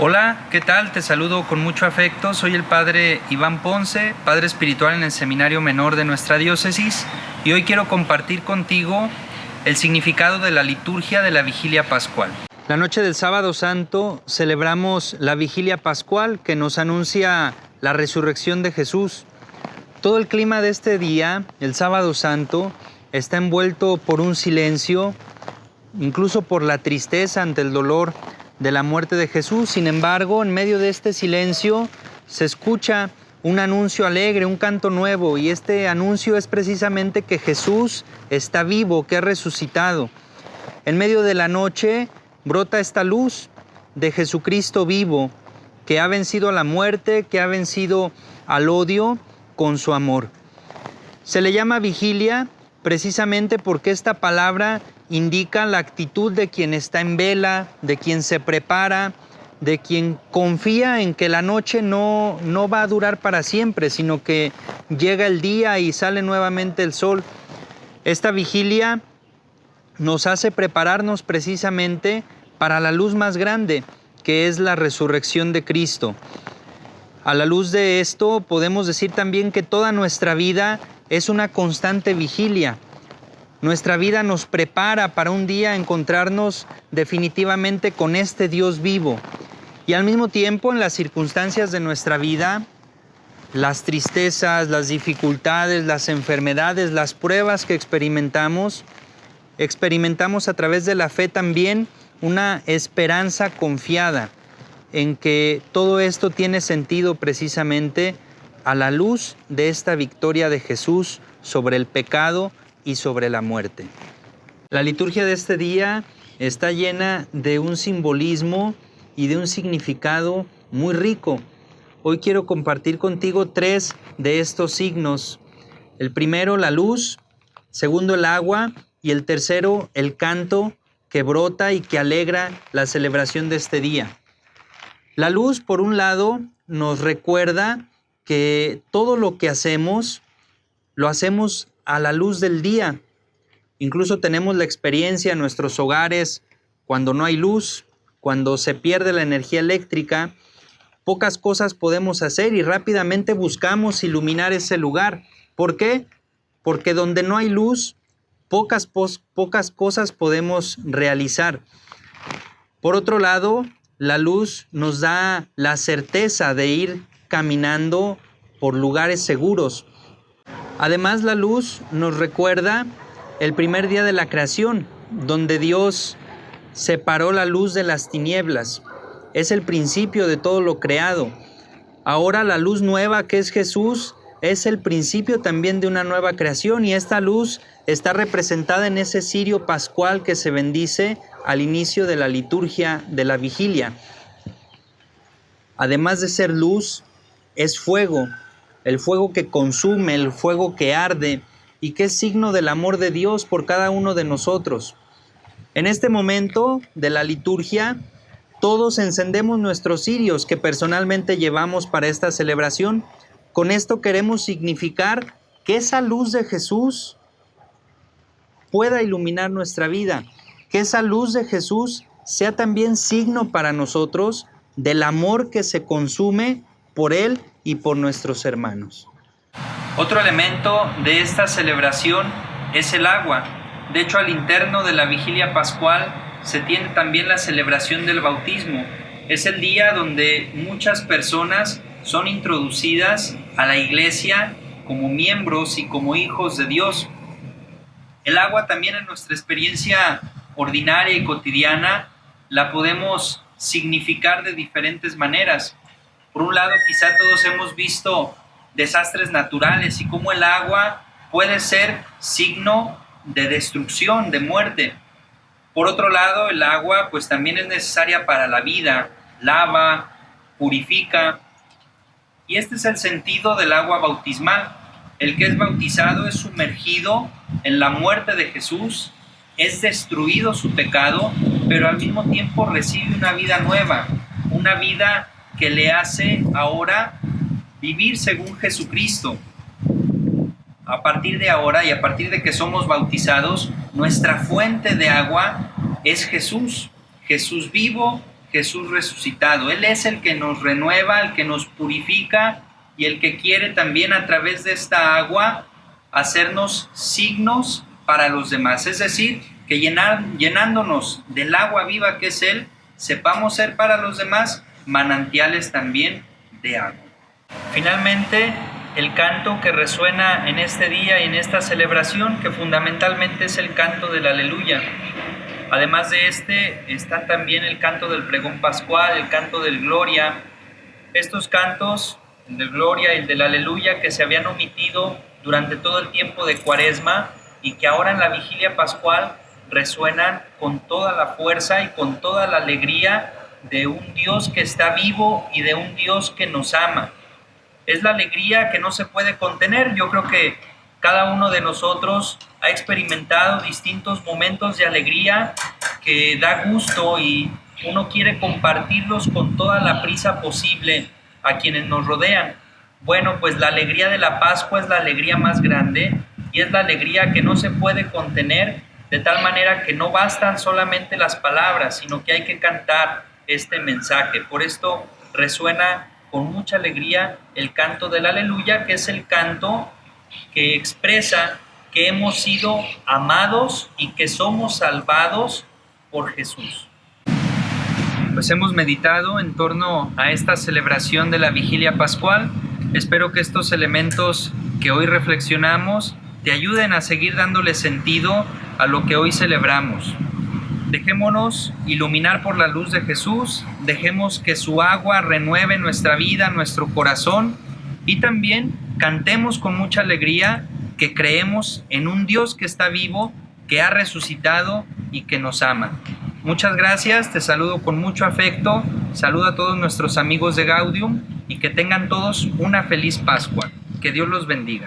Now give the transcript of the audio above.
Hola, ¿qué tal? Te saludo con mucho afecto. Soy el padre Iván Ponce, padre espiritual en el Seminario Menor de nuestra diócesis, y hoy quiero compartir contigo el significado de la liturgia de la vigilia pascual. La noche del sábado santo celebramos la vigilia pascual que nos anuncia la resurrección de Jesús. Todo el clima de este día, el sábado santo, está envuelto por un silencio, incluso por la tristeza ante el dolor de la muerte de Jesús. Sin embargo, en medio de este silencio se escucha un anuncio alegre, un canto nuevo, y este anuncio es precisamente que Jesús está vivo, que ha resucitado. En medio de la noche brota esta luz de Jesucristo vivo, que ha vencido a la muerte, que ha vencido al odio con su amor. Se le llama vigilia precisamente porque esta palabra indica la actitud de quien está en vela, de quien se prepara, de quien confía en que la noche no, no va a durar para siempre, sino que llega el día y sale nuevamente el sol. Esta vigilia nos hace prepararnos precisamente para la luz más grande, que es la resurrección de Cristo. A la luz de esto podemos decir también que toda nuestra vida es una constante vigilia. Nuestra vida nos prepara para un día encontrarnos definitivamente con este Dios vivo. Y al mismo tiempo en las circunstancias de nuestra vida, las tristezas, las dificultades, las enfermedades, las pruebas que experimentamos, experimentamos a través de la fe también una esperanza confiada en que todo esto tiene sentido precisamente a la luz de esta victoria de Jesús sobre el pecado, y sobre la muerte. La liturgia de este día está llena de un simbolismo y de un significado muy rico. Hoy quiero compartir contigo tres de estos signos. El primero, la luz, segundo, el agua y el tercero, el canto que brota y que alegra la celebración de este día. La luz, por un lado, nos recuerda que todo lo que hacemos, lo hacemos a la luz del día. Incluso tenemos la experiencia en nuestros hogares cuando no hay luz, cuando se pierde la energía eléctrica, pocas cosas podemos hacer y rápidamente buscamos iluminar ese lugar. ¿Por qué? Porque donde no hay luz, pocas, pocas cosas podemos realizar. Por otro lado, la luz nos da la certeza de ir caminando por lugares seguros, Además, la luz nos recuerda el primer día de la creación, donde Dios separó la luz de las tinieblas. Es el principio de todo lo creado. Ahora la luz nueva que es Jesús es el principio también de una nueva creación y esta luz está representada en ese cirio pascual que se bendice al inicio de la liturgia de la vigilia. Además de ser luz, es fuego, el fuego que consume, el fuego que arde y que es signo del amor de Dios por cada uno de nosotros. En este momento de la liturgia, todos encendemos nuestros cirios que personalmente llevamos para esta celebración. Con esto queremos significar que esa luz de Jesús pueda iluminar nuestra vida, que esa luz de Jesús sea también signo para nosotros del amor que se consume por Él y por nuestros hermanos. Otro elemento de esta celebración es el agua. De hecho, al interno de la vigilia pascual se tiene también la celebración del bautismo. Es el día donde muchas personas son introducidas a la iglesia como miembros y como hijos de Dios. El agua también en nuestra experiencia ordinaria y cotidiana la podemos significar de diferentes maneras. Por un lado, quizá todos hemos visto desastres naturales y cómo el agua puede ser signo de destrucción, de muerte. Por otro lado, el agua pues también es necesaria para la vida, lava, purifica. Y este es el sentido del agua bautismal. El que es bautizado es sumergido en la muerte de Jesús, es destruido su pecado, pero al mismo tiempo recibe una vida nueva, una vida que le hace ahora vivir según Jesucristo. A partir de ahora y a partir de que somos bautizados, nuestra fuente de agua es Jesús, Jesús vivo, Jesús resucitado. Él es el que nos renueva, el que nos purifica y el que quiere también a través de esta agua hacernos signos para los demás. Es decir, que llenar, llenándonos del agua viva que es Él, sepamos ser para los demás manantiales también de agua. Finalmente, el canto que resuena en este día y en esta celebración, que fundamentalmente es el canto del aleluya. Además de este, está también el canto del pregón pascual, el canto del gloria. Estos cantos, el del gloria y el del aleluya, que se habían omitido durante todo el tiempo de cuaresma y que ahora en la vigilia pascual resuenan con toda la fuerza y con toda la alegría de un Dios que está vivo y de un Dios que nos ama es la alegría que no se puede contener. Yo creo que cada uno de nosotros ha experimentado distintos momentos de alegría que da gusto y uno quiere compartirlos con toda la prisa posible a quienes nos rodean. Bueno, pues la alegría de la Pascua es la alegría más grande y es la alegría que no se puede contener de tal manera que no bastan solamente las palabras, sino que hay que cantar este mensaje. Por esto resuena con mucha alegría el canto del aleluya, que es el canto que expresa que hemos sido amados y que somos salvados por Jesús. Pues hemos meditado en torno a esta celebración de la vigilia pascual. Espero que estos elementos que hoy reflexionamos te ayuden a seguir dándole sentido a lo que hoy celebramos. Dejémonos iluminar por la luz de Jesús, dejemos que su agua renueve nuestra vida, nuestro corazón y también cantemos con mucha alegría que creemos en un Dios que está vivo, que ha resucitado y que nos ama. Muchas gracias, te saludo con mucho afecto, saludo a todos nuestros amigos de Gaudium y que tengan todos una feliz Pascua. Que Dios los bendiga.